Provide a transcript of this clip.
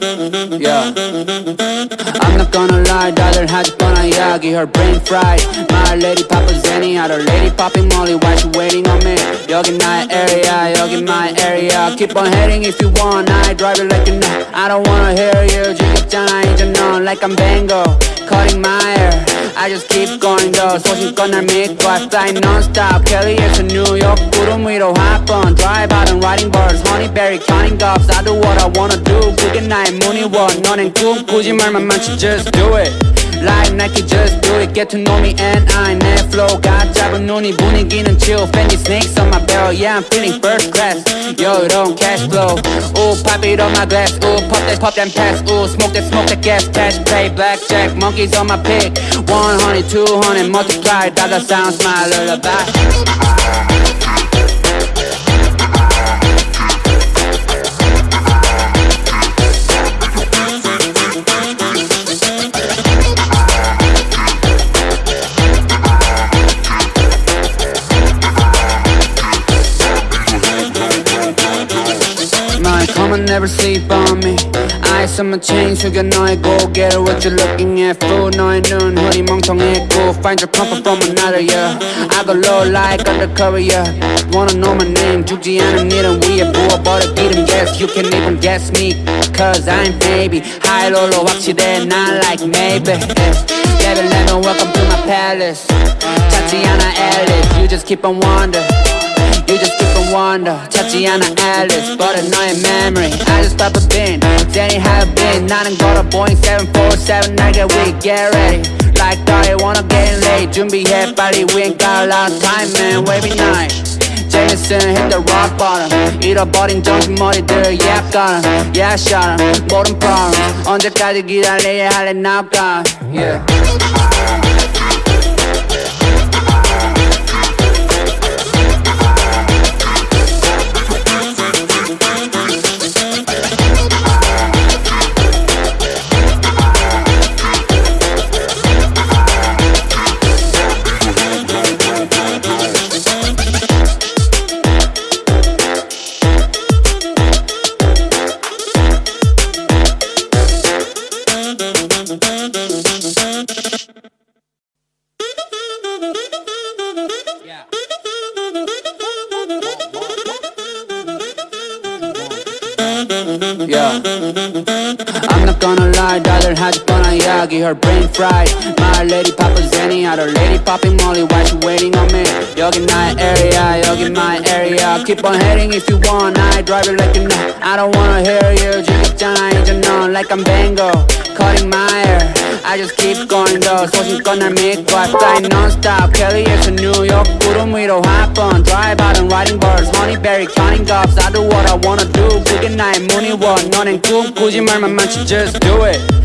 Yeah. I'm not gonna lie, 다들 아직 뻔한 이야기 Her brain fried, my lady papa zenny Other lady popping molly, why she waiting on me? 여긴 my area, 여긴 my area Keep on heading if you want, I drive it like a night I don't wanna hear you, 지겹잖아 이제 know Like I'm Van Gogh, cutting my hair I just keep going though, 소신껏 날 믿고 I fly non-stop, Kelly is a New York 욕 구름 위로 hop on Drive out and riding birds Honeyberry counting gobs I do what I wanna do 그게 나의 문의원 너넨 꿈꾸지 말만 많지 just do it Like Nike just do it Get to know me and I 내 flow가 짧은 눈이 분위기는 chill Fendi snakes on my barrel Yeah I'm feeling first class 여유로운 cash flow Ooh pop it on my glass Ooh pop that pop that pass Ooh smoke that smoke that gas Cash play blackjack Monkeys on my pick 100 200 multiply Dollar sound smile lullaby My come and never sleep on me Eyes on my chain 숙여 너의 고개를 What you looking at fool 너의 눈 흐리 멍청했고 Find your comfort from another yeah I go low like undercover yeah Wanna know my name 죽지 않은 일은 위에 부어버려 기름 Guess you can even guess me Cause I'm baby High low로 확실해 not like maybe yeah. Level level welcome to my palace 찾지 않아 Alice You just keep on wonder You just keep on wonder 찾지 않아 Alice But 너의 memory I just pop a bin Danny have been 나는 걸어 Boeing 747 날개 we get ready Like I wanna get late 준비해 빨리 We ain't got a lot of time man Wavy night Jameson hit the rock bottom 잃어버린 정신머리들 Yeah I got 'em Yeah I shot 'em 모든 problems 언제까지 기다려야 할래 now gone Yeah Yeah. I'm not gonna lie 다들 하질 뻔한 이야기 Her brain fried My lady papa Zenny Had her lady popping molly Why she waiting on me 여긴 나의 area 여긴 my area Keep on heading if you want. I drive it like a net. I don't wanna hear you 지겹잖아 이제 know, Like I'm Van Gogh Cutting my hair. I just keep going though 소신껏 날 믿고 I fly non-stop New York, 구름 위로 hop on Drive out and riding birds Honeyberry counting cops. I do what I wanna do 그게 나의 무늬원 너넨 꿈꾸지 말만 많지 Just do it.